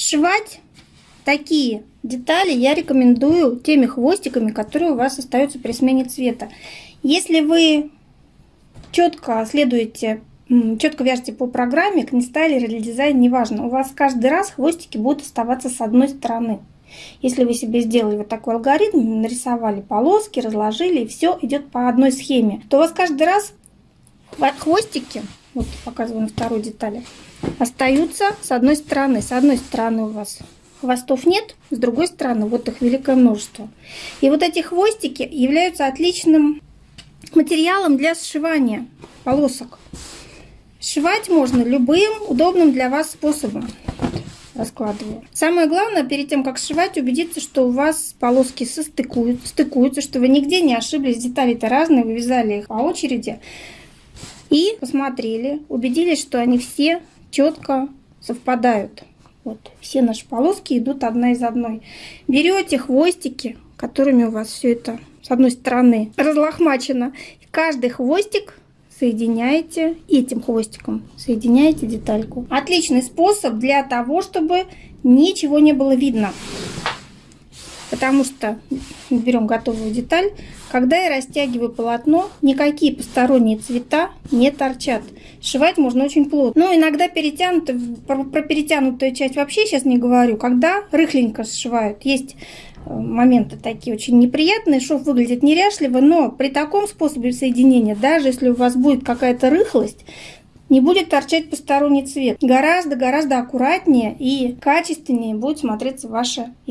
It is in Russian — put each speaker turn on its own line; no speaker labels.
Сшивать такие детали я рекомендую теми хвостиками, которые у вас остаются при смене цвета. Если вы четко следуете, четко вяжете по программе, книстайлер или дизайн, неважно, у вас каждый раз хвостики будут оставаться с одной стороны. Если вы себе сделали вот такой алгоритм, нарисовали полоски, разложили, и все идет по одной схеме, то у вас каждый раз хвостики, вот показываю на второй детали, остаются с одной стороны. С одной стороны у вас хвостов нет, с другой стороны вот их великое множество. И вот эти хвостики являются отличным материалом для сшивания полосок. Сшивать можно любым удобным для вас способом. раскладываю. Самое главное, перед тем, как сшивать, убедиться, что у вас полоски состыкуют, стыкуются, что вы нигде не ошиблись. Детали-то разные, вы вязали их по очереди. И посмотрели, убедились, что они все четко совпадают. Вот все наши полоски идут одна из одной. Берете хвостики, которыми у вас все это с одной стороны разлохмачено. Каждый хвостик соединяете этим хвостиком, соединяете детальку. Отличный способ для того, чтобы ничего не было видно. Потому что берем готовую деталь, когда я растягиваю полотно, никакие посторонние цвета не торчат. Сшивать можно очень плотно. Но иногда перетянуто, про, про перетянутую часть вообще сейчас не говорю, когда рыхленько сшивают. Есть э, моменты такие очень неприятные, шов выглядит неряшливо, но при таком способе соединения, даже если у вас будет какая-то рыхлость, не будет торчать посторонний цвет. Гораздо-гораздо аккуратнее и качественнее будет смотреться ваше